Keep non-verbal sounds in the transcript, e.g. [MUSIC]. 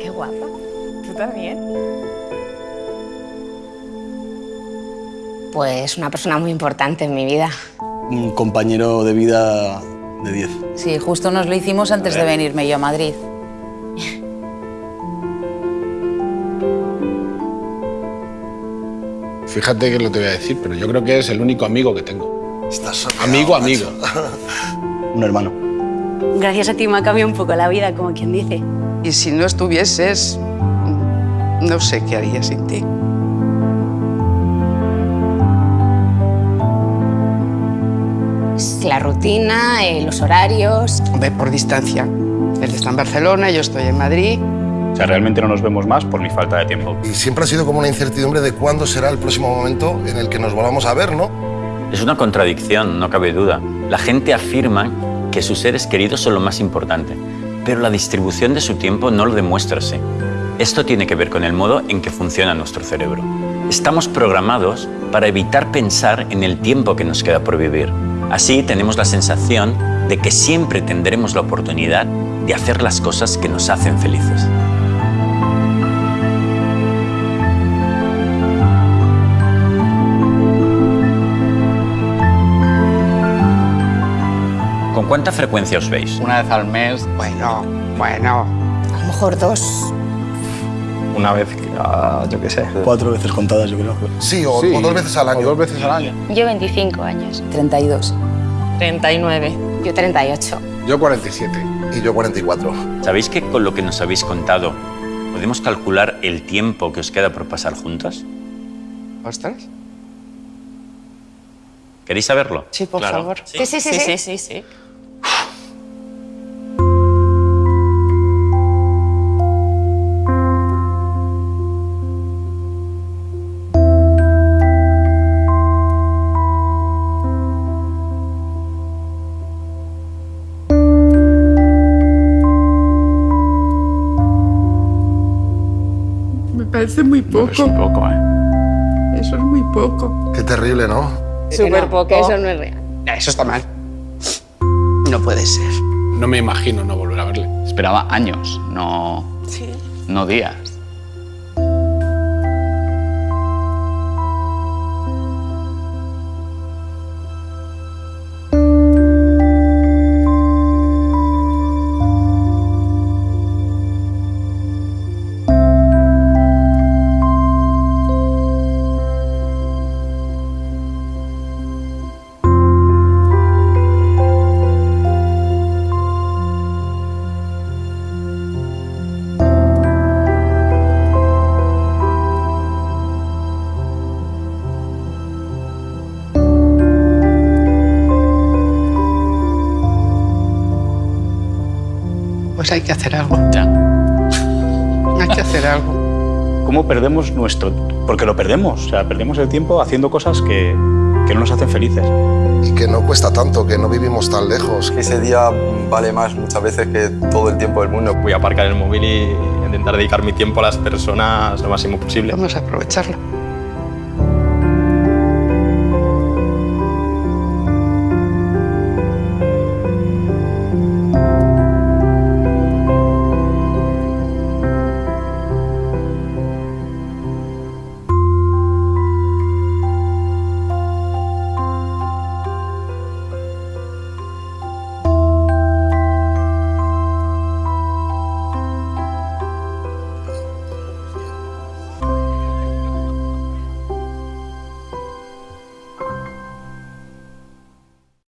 Qué guapa. ¿Tú también? Pues una persona muy importante en mi vida. Un compañero de vida de 10. Sí, justo nos lo hicimos antes de venirme yo a Madrid. Fíjate que lo te voy a decir, pero yo creo que es el único amigo que tengo. Estás soñado, Amigo, macho. amigo. [LAUGHS] Un hermano. Gracias a ti me ha cambiado un poco la vida, como quien dice. Y si no estuvieses, no sé qué haría sin ti. La rutina, eh, los horarios. Ve por distancia. Él está en Barcelona, yo estoy en Madrid. O sea, realmente no nos vemos más por mi falta de tiempo. Y siempre ha sido como una incertidumbre de cuándo será el próximo momento en el que nos volvamos a ver, ¿no? Es una contradicción, no cabe duda. La gente afirma que sus seres queridos son lo más importante, pero la distribución de su tiempo no lo demuestra así. Esto tiene que ver con el modo en que funciona nuestro cerebro. Estamos programados para evitar pensar en el tiempo que nos queda por vivir. Así tenemos la sensación de que siempre tendremos la oportunidad de hacer las cosas que nos hacen felices. ¿Con cuánta frecuencia os veis? Una vez al mes, Bueno, bueno. A lo mejor dos. una vez, ah, yo qué sé. Cuatro veces contadas, yo creo. Sí, o, o dos veces al año. O dos veces al año. Yo 25 años. 32. 39. Yo 38. Yo 47. Y yo 44. ¿Sabéis que con lo que nos habéis contado podemos calcular el tiempo que os queda por pasar juntos? ¿Ostras? ¿Queréis saberlo? Sí, por favor. Sí, sí, sí. Sí, sí. sí, sí, parece muy No, es un poco, ¿eh? Eso es muy poco. Qué terrible, ¿no? Súper poco. Eso no es real. Eso está mal. No puede ser. No me imagino no volver a verle. Esperaba años, no, Sí. no días. Pues hay que hacer algo. Ya. Hay que hacer algo. [LAUGHS] ¿Cómo perdemos nuestro...? Porque lo perdemos, o sea, perdemos el tiempo haciendo cosas que, que no nos hacen felices. Y que no cuesta tanto, que no vivimos tan lejos. Ese día vale más muchas veces que todo el tiempo del mundo. Voy a aparcar el móvil y intentar dedicar mi tiempo a las personas lo máximo posible. Vamos a aprovecharlo.